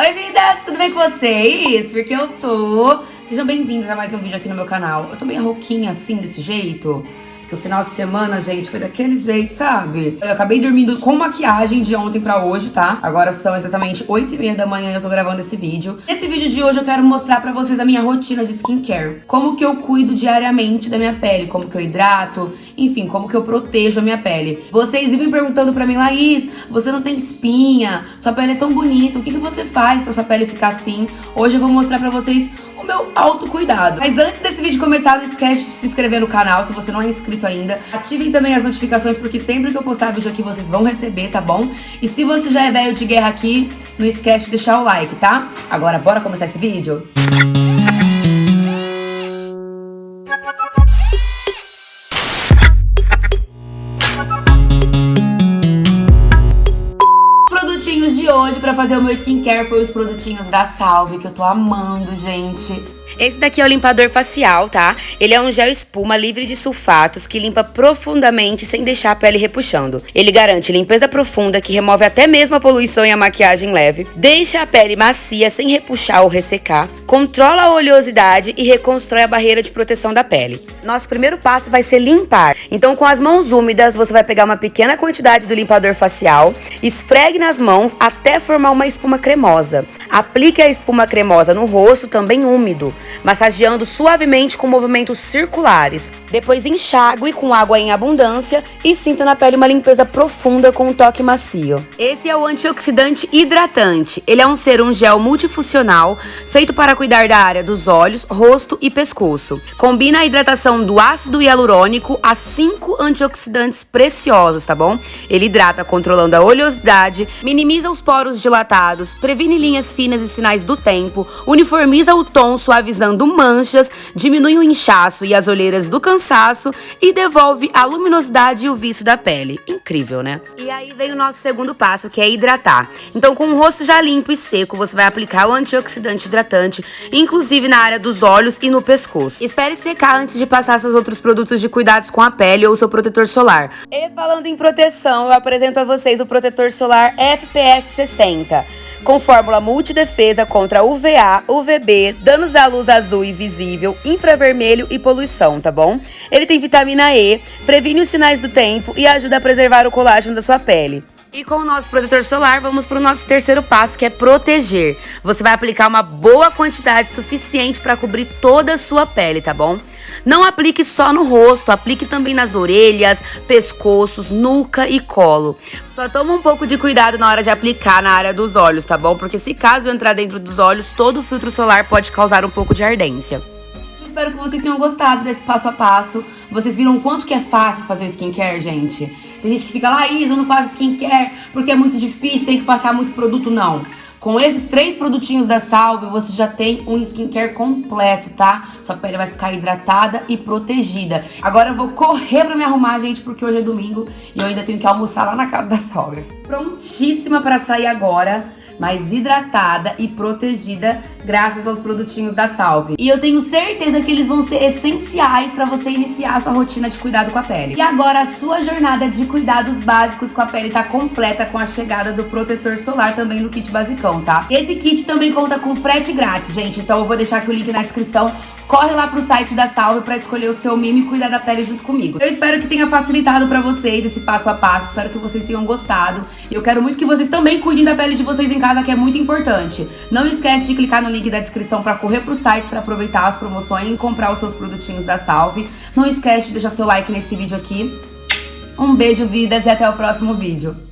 Oi, vidas! Tudo bem com vocês? Porque eu tô... Sejam bem-vindos a mais um vídeo aqui no meu canal. Eu tô meio rouquinha assim, desse jeito. Porque o final de semana, gente, foi daquele jeito, sabe? Eu acabei dormindo com maquiagem de ontem pra hoje, tá? Agora são exatamente 8 e meia da manhã e eu tô gravando esse vídeo. Nesse vídeo de hoje eu quero mostrar pra vocês a minha rotina de skincare. Como que eu cuido diariamente da minha pele, como que eu hidrato, enfim, como que eu protejo a minha pele. Vocês vivem perguntando pra mim, Laís, você não tem espinha, sua pele é tão bonita, o que, que você faz pra sua pele ficar assim? Hoje eu vou mostrar pra vocês o meu autocuidado. Mas antes desse vídeo começar, não esquece de se inscrever no canal se você não é inscrito ainda. Ativem também as notificações, porque sempre que eu postar vídeo aqui, vocês vão receber, tá bom? E se você já é velho de guerra aqui, não esquece de deixar o like, tá? Agora, bora começar esse vídeo? Hoje pra fazer o meu skincare foi os produtinhos da Salve, que eu tô amando, gente. Esse daqui é o limpador facial, tá? Ele é um gel espuma livre de sulfatos que limpa profundamente sem deixar a pele repuxando. Ele garante limpeza profunda que remove até mesmo a poluição e a maquiagem leve, deixa a pele macia sem repuxar ou ressecar, controla a oleosidade e reconstrói a barreira de proteção da pele. Nosso primeiro passo vai ser limpar. Então, com as mãos úmidas, você vai pegar uma pequena quantidade do limpador facial, esfregue nas mãos até formar uma espuma cremosa. Aplique a espuma cremosa no rosto, também úmido massageando suavemente com movimentos circulares. Depois enxague com água em abundância e sinta na pele uma limpeza profunda com um toque macio. Esse é o antioxidante hidratante. Ele é um serum gel multifuncional feito para cuidar da área dos olhos, rosto e pescoço. Combina a hidratação do ácido hialurônico a cinco antioxidantes preciosos, tá bom? Ele hidrata controlando a oleosidade, minimiza os poros dilatados, previne linhas finas e sinais do tempo, uniformiza o tom suavizando suavizando manchas, diminui o inchaço e as olheiras do cansaço e devolve a luminosidade e o vício da pele. Incrível, né? E aí vem o nosso segundo passo, que é hidratar. Então, com o rosto já limpo e seco, você vai aplicar o antioxidante hidratante, inclusive na área dos olhos e no pescoço. Espere secar antes de passar seus outros produtos de cuidados com a pele ou seu protetor solar. E falando em proteção, eu apresento a vocês o protetor solar FPS 60 com fórmula multidefesa contra UVA, UVB, danos da luz azul e visível, infravermelho e poluição, tá bom? Ele tem vitamina E, previne os sinais do tempo e ajuda a preservar o colágeno da sua pele. E com o nosso protetor solar, vamos para o nosso terceiro passo, que é proteger. Você vai aplicar uma boa quantidade suficiente para cobrir toda a sua pele, tá bom? Não aplique só no rosto, aplique também nas orelhas, pescoços, nuca e colo. Só toma um pouco de cuidado na hora de aplicar na área dos olhos, tá bom? Porque se caso entrar dentro dos olhos, todo o filtro solar pode causar um pouco de ardência. Espero que vocês tenham gostado desse passo a passo. Vocês viram o quanto que é fácil fazer o skincare, gente? Tem gente que fica lá, Isa, eu não faço skincare porque é muito difícil, tem que passar muito produto. Não. Com esses três produtinhos da Salve, você já tem um skincare completo, tá? Sua pele vai ficar hidratada e protegida. Agora eu vou correr pra me arrumar, gente, porque hoje é domingo e eu ainda tenho que almoçar lá na casa da sogra. Prontíssima pra sair agora mais hidratada e protegida graças aos produtinhos da Salve. E eu tenho certeza que eles vão ser essenciais para você iniciar a sua rotina de cuidado com a pele. E agora a sua jornada de cuidados básicos com a pele tá completa com a chegada do protetor solar também no kit basicão, tá? Esse kit também conta com frete grátis, gente, então eu vou deixar aqui o link na descrição corre lá pro site da Salve para escolher o seu mimo e cuidar da pele junto comigo. Eu espero que tenha facilitado para vocês esse passo a passo, espero que vocês tenham gostado. E eu quero muito que vocês também cuidem da pele de vocês em casa, que é muito importante. Não esquece de clicar no link da descrição para correr pro site para aproveitar as promoções e comprar os seus produtinhos da Salve. Não esquece de deixar seu like nesse vídeo aqui. Um beijo, vidas, e até o próximo vídeo.